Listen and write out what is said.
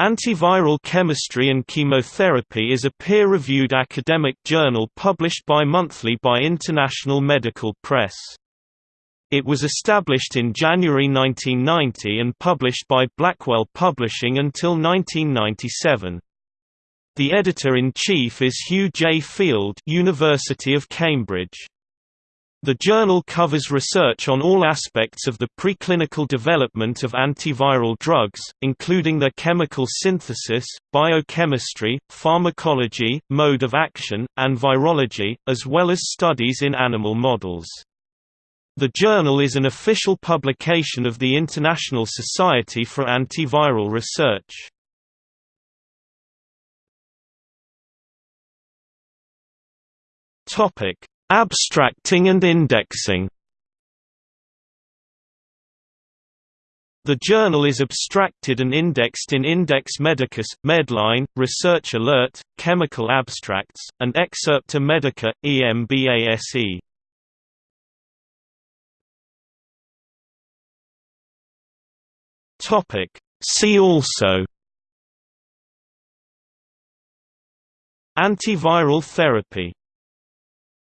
Antiviral Chemistry and Chemotherapy is a peer-reviewed academic journal published bi-monthly by International Medical Press. It was established in January 1990 and published by Blackwell Publishing until 1997. The editor-in-chief is Hugh J. Field University of Cambridge. The journal covers research on all aspects of the preclinical development of antiviral drugs, including their chemical synthesis, biochemistry, pharmacology, mode of action, and virology, as well as studies in animal models. The journal is an official publication of the International Society for Antiviral Research. Topic: Abstracting and indexing. The journal is abstracted and indexed in Index Medicus, Medline, Research Alert, Chemical Abstracts, and Excerpta Medica, EMBASE. See also. Antiviral therapy